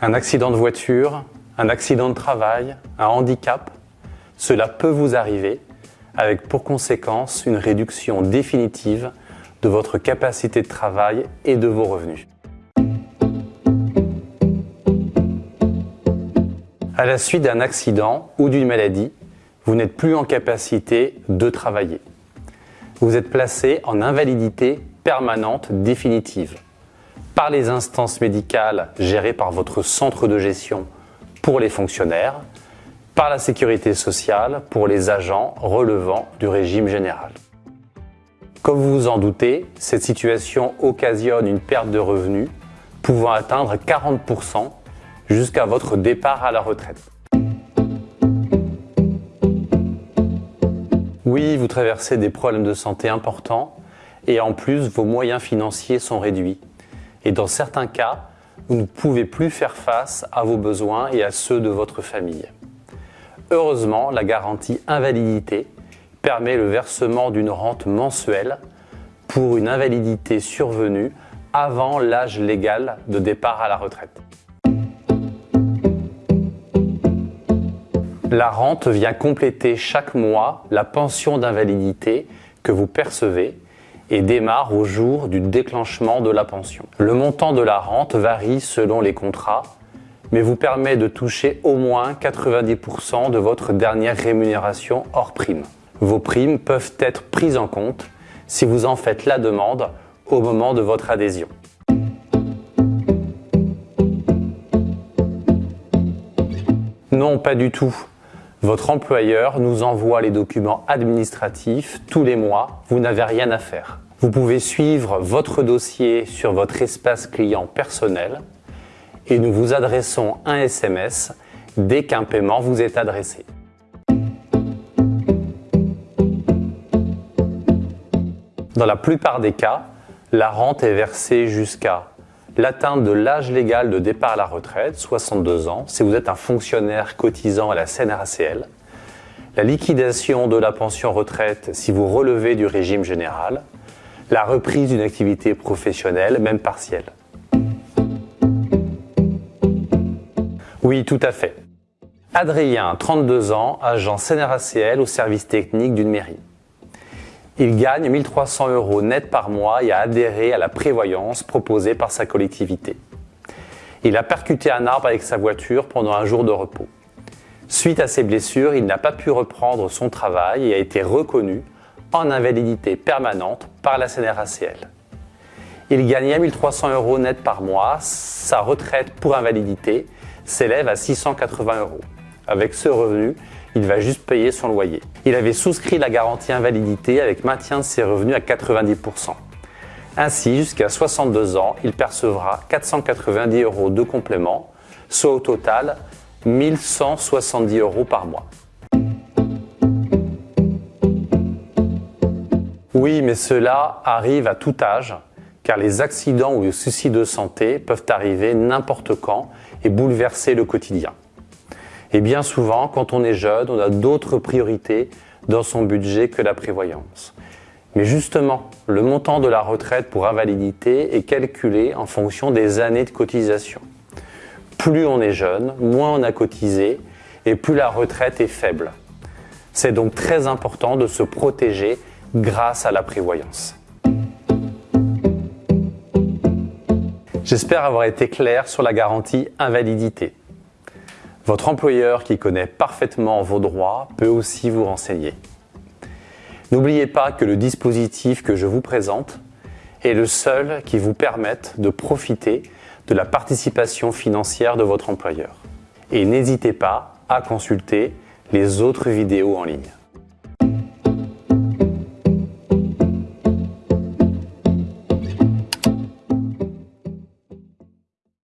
Un accident de voiture, un accident de travail, un handicap, cela peut vous arriver avec pour conséquence une réduction définitive de votre capacité de travail et de vos revenus. À la suite d'un accident ou d'une maladie, vous n'êtes plus en capacité de travailler. Vous êtes placé en invalidité permanente définitive par les instances médicales gérées par votre centre de gestion pour les fonctionnaires, par la sécurité sociale pour les agents relevant du régime général. Comme vous vous en doutez, cette situation occasionne une perte de revenus pouvant atteindre 40% jusqu'à votre départ à la retraite. Oui, vous traversez des problèmes de santé importants et en plus vos moyens financiers sont réduits. Et dans certains cas, vous ne pouvez plus faire face à vos besoins et à ceux de votre famille. Heureusement, la garantie invalidité permet le versement d'une rente mensuelle pour une invalidité survenue avant l'âge légal de départ à la retraite. La rente vient compléter chaque mois la pension d'invalidité que vous percevez et démarre au jour du déclenchement de la pension. Le montant de la rente varie selon les contrats, mais vous permet de toucher au moins 90% de votre dernière rémunération hors prime. Vos primes peuvent être prises en compte si vous en faites la demande au moment de votre adhésion. Non, pas du tout. Votre employeur nous envoie les documents administratifs tous les mois, vous n'avez rien à faire. Vous pouvez suivre votre dossier sur votre espace client personnel et nous vous adressons un SMS dès qu'un paiement vous est adressé. Dans la plupart des cas, la rente est versée jusqu'à l'atteinte de l'âge légal de départ à la retraite, 62 ans, si vous êtes un fonctionnaire cotisant à la CNRACL, la liquidation de la pension retraite si vous relevez du régime général, la reprise d'une activité professionnelle, même partielle. Oui, tout à fait. Adrien, 32 ans, agent CNRACL au service technique d'une mairie. Il gagne 1300 euros net par mois et a adhéré à la prévoyance proposée par sa collectivité. Il a percuté un arbre avec sa voiture pendant un jour de repos. Suite à ses blessures, il n'a pas pu reprendre son travail et a été reconnu en invalidité permanente par la CNRACL. Il gagnait 1300 euros net par mois. Sa retraite pour invalidité s'élève à 680 euros. Avec ce revenu, il va juste payer son loyer. Il avait souscrit la garantie invalidité avec maintien de ses revenus à 90%. Ainsi, jusqu'à 62 ans, il percevra 490 euros de complément, soit au total 1170 euros par mois. Oui, mais cela arrive à tout âge, car les accidents ou les soucis de santé peuvent arriver n'importe quand et bouleverser le quotidien. Et bien souvent, quand on est jeune, on a d'autres priorités dans son budget que la prévoyance. Mais justement, le montant de la retraite pour invalidité est calculé en fonction des années de cotisation. Plus on est jeune, moins on a cotisé et plus la retraite est faible. C'est donc très important de se protéger grâce à la prévoyance. J'espère avoir été clair sur la garantie invalidité. Votre employeur qui connaît parfaitement vos droits peut aussi vous renseigner. N'oubliez pas que le dispositif que je vous présente est le seul qui vous permette de profiter de la participation financière de votre employeur. Et n'hésitez pas à consulter les autres vidéos en ligne.